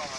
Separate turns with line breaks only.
Roma,